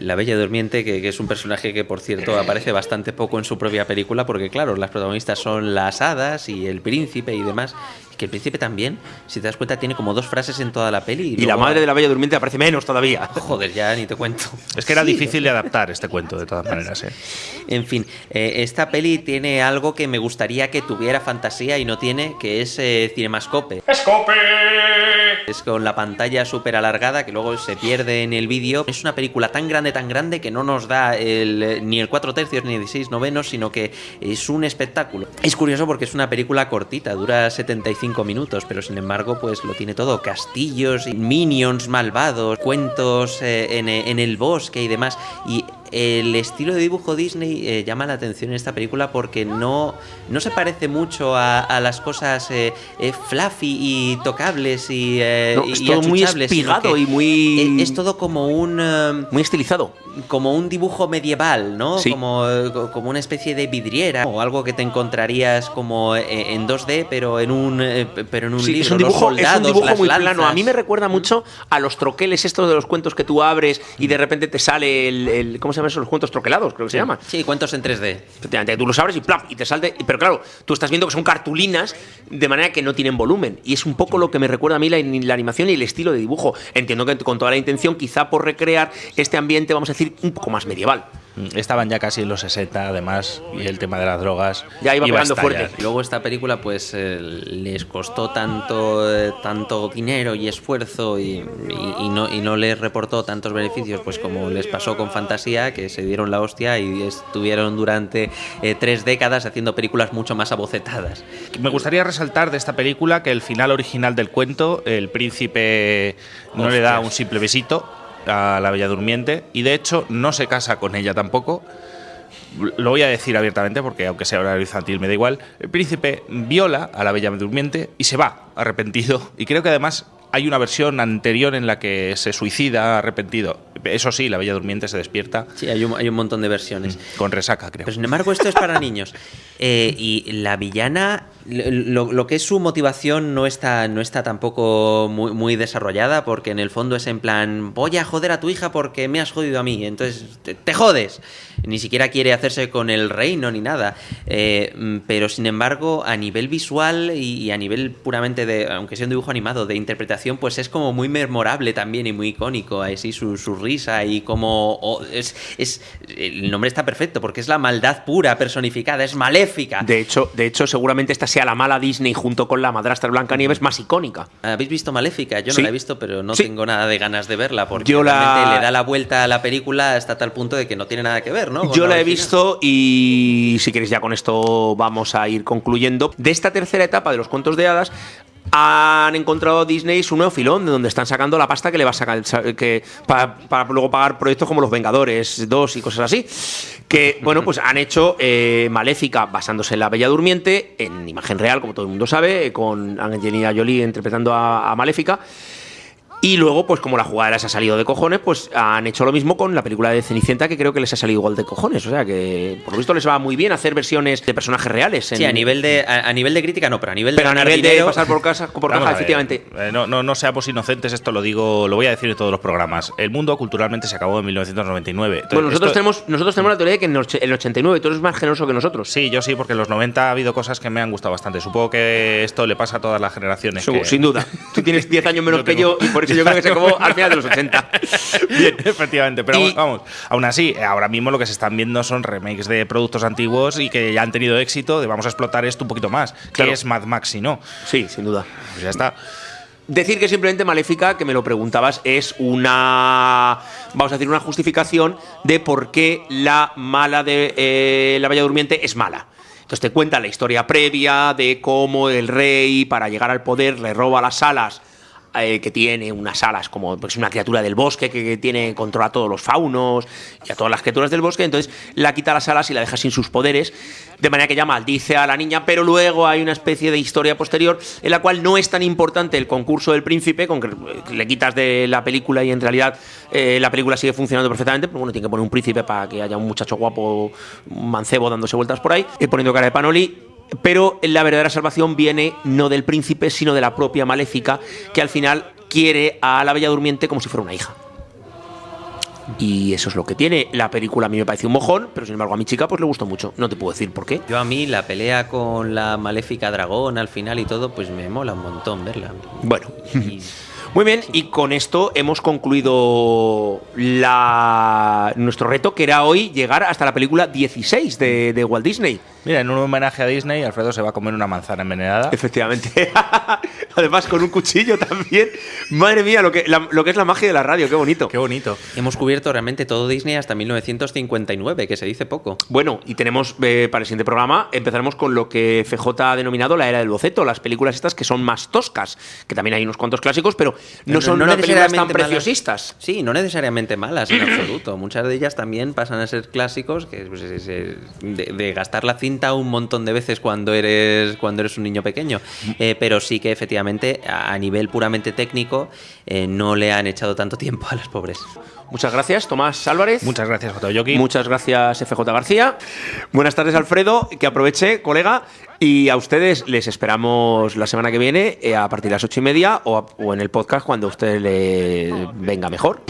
La Bella Durmiente, que, que, es un personaje que, por cierto, aparece bastante poco en su propia película, porque, claro, las protagonistas son las hadas y el príncipe y demás que el príncipe también, si te das cuenta, tiene como dos frases en toda la peli. Y, la madre de la Bella Durmiente aparece menos todavía. Joder, ya ni te cuento. Es que era difícil de adaptar este cuento, de todas maneras. ¿eh? En fin, eh, esta peli tiene algo que me gustaría que tuviera fantasía y no tiene, que es eh, Cinemascope. ¡Escope! Es con la pantalla súper alargada que luego se pierde en el vídeo. Es una película tan grande, tan grande que no nos da el, ni el 4 tercios ni el 16 novenos, sino que es un espectáculo. Es curioso porque es una película cortita, dura 75 minutos, pero sin embargo, pues lo tiene todo: castillos, minions malvados, cuentos eh, en, en, el bosque y demás. Y el estilo de dibujo Disney eh, llama la atención en esta película porque no, no se parece mucho a, a las cosas eh, eh, fluffy y tocables y, no, es y todo muy espigado y muy es, es, todo como un muy estilizado como un dibujo medieval no sí. como, como una especie de vidriera o algo que te encontrarías como en 2D pero en un pero en un sí, libro es un dibujo, soldados, es un dibujo las muy lanzas. plano a mí me recuerda mucho a los troqueles estos de los cuentos que tú abres y de repente te sale el, el ¿cómo se llaman esos cuentos troquelados? creo que se llama sí cuentos en 3D efectivamente tú los abres y ¡plap! y te salte pero claro tú estás viendo que son cartulinas de manera que no tienen volumen y es un poco lo que me recuerda a mí la, la animación y el estilo de dibujo entiendo que con toda la intención quizá por recrear este ambiente vamos a decir un poco más medieval Estaban ya casi en los 60, además, y el tema de las drogas. Ya iba, iba pegando fuerte. Luego esta película, pues eh, les costó tanto, eh, tanto dinero y esfuerzo y, y, y, no, y no les reportó tantos beneficios, pues como les pasó con Fantasía, que se dieron la hostia y estuvieron durante eh, tres décadas haciendo películas mucho más abocetadas. Me gustaría resaltar de esta película que el final original del cuento, el príncipe no Hostias. le da un simple besito, a la Bella Durmiente y de hecho no se casa con ella tampoco. Lo voy a decir abiertamente porque aunque sea horario infantil me da igual. El príncipe viola a la Bella Durmiente y se va arrepentido y creo que además hay una versión anterior en la que se suicida arrepentido. Eso sí, la Bella Durmiente se despierta. Sí, hay un, hay un montón de versiones. Con resaca, creo. Pero sin embargo, esto es para niños. Eh, y la villana, lo, lo, que es su motivación no está, no está tampoco muy, muy, desarrollada, porque en el fondo es en plan, voy a joder a tu hija porque me has jodido a mí, entonces te, te jodes. Ni siquiera quiere hacerse con el reino ni nada. Eh, pero sin embargo, a nivel visual y, y, a nivel puramente de, aunque sea un dibujo animado, de interpretación, pues es como muy memorable también y muy icónico. Así su, su risa y como. Oh, es, es, el nombre está perfecto porque es la maldad pura personificada, es maléfica. De hecho, de hecho, seguramente esta sea la mala Disney junto con la madrastra Blancanieves más icónica. ¿Habéis visto Maléfica? Yo no sí. la he visto, pero no sí. tengo nada de ganas de verla porque Yo realmente la... le da la vuelta a la película hasta tal punto de que no tiene nada que ver, ¿no? Con Yo la, la he visto y si queréis ya con esto vamos a ir concluyendo. De esta tercera etapa de los cuentos de hadas han encontrado a Disney su nuevo filón de donde están sacando la pasta que le va a sacar que, para, para luego pagar proyectos como Los Vengadores 2 y cosas así. Que, bueno, pues han hecho eh, Maléfica basándose en la Bella Durmiente, en imagen real, como todo el mundo sabe, con Angelina Jolie interpretando a, a Maléfica. Y luego, pues como la jugada les ha salido de cojones, pues han hecho lo mismo con la película de Cenicienta, que creo que les ha salido igual de cojones. O sea que, por lo visto, les va muy bien hacer versiones de personajes reales. En... Sí, a nivel de, a, a, nivel de crítica no, pero a nivel pero de. a nivel dinero... de pasar por, casa, por caja, efectivamente. Eh, no, no, no seamos inocentes, esto lo digo, lo voy a decir en todos los programas. El mundo culturalmente se acabó en 1999. Entonces, bueno, nosotros, esto... tenemos, nosotros tenemos la teoría de que en el 89 tú eres más generoso que nosotros. Sí, yo sí, porque en los 90 ha habido cosas que me han gustado bastante. Supongo que esto le pasa a todas las generaciones. Sin, que... sin duda. Tú tienes 10 años menos que yo y por eso yo creo que se acabó al final de los 80. Bien. Efectivamente, pero y, vamos, aún así, ahora mismo lo que se están viendo son remakes de productos antiguos y que ya han tenido éxito, de vamos a explotar esto un poquito más. Claro. Que es Mad Max si no? Sí, sin duda. Pues ya está. Decir que simplemente Maléfica, que me lo preguntabas, es una, vamos a decir, una justificación de por qué la mala de eh, la Bella Durmiente es mala. Entonces te cuenta la historia previa de cómo el rey, para llegar al poder, le roba las alas eh, que tiene unas alas como pues, una criatura del bosque que, tiene controla a todos los faunos y a todas las criaturas del bosque, entonces la quita las alas y la deja sin sus poderes, de manera que ya maldice a la niña, pero luego hay una especie de historia posterior en la cual no es tan importante el concurso del príncipe, con que le quitas de la película y en realidad eh, la película sigue funcionando perfectamente, pero bueno, tiene que poner un príncipe para que haya un muchacho guapo, un mancebo dándose vueltas por ahí, eh, poniendo cara de panoli, pero la verdadera salvación viene no del príncipe, sino de la propia maléfica, que al final quiere a la Bella Durmiente como si fuera una hija. Y eso es lo que tiene. La película a mí me parece un mojón, pero sin embargo a mi chica pues le gustó mucho. No te puedo decir por qué. Yo a mí la pelea con la maléfica dragón al final y todo, pues me mola un montón verla. Bueno. Y- Muy bien, y con esto hemos concluido la... nuestro reto, que era hoy llegar hasta la película 16 de, de Walt Disney. Mira, en un homenaje a Disney, Alfredo se va a comer una manzana envenenada. Efectivamente. Además, con un cuchillo también. Madre mía, lo que, la- lo que es la magia de la radio, qué bonito. Qué bonito. Hemos cubierto realmente todo Disney hasta 1959, que se dice poco. Bueno, y tenemos eh, para el siguiente programa, empezaremos con lo que FJ ha denominado la era del boceto, las películas estas que son más toscas, que también hay unos cuantos clásicos, pero no, son unas películas tan necesariamente malas. preciosistas. Sí, no necesariamente malas en absoluto. Muchas de ellas también pasan a ser clásicos, que pues, es- es de, de gastar la cinta un montón de veces cuando eres cuando eres un niño pequeño. Eh, pero sí que efectivamente a nivel puramente técnico eh, no le han echado tanto tiempo a las pobres. Muchas gracias, Tomás Álvarez. Muchas gracias, J. Yoki. Muchas gracias, FJ García. Buenas tardes, Alfredo. Que aproveche, colega. Y a ustedes les esperamos la semana que viene eh, a partir de las ocho y media o, a- o en el podcast cuando a usted le venga mejor.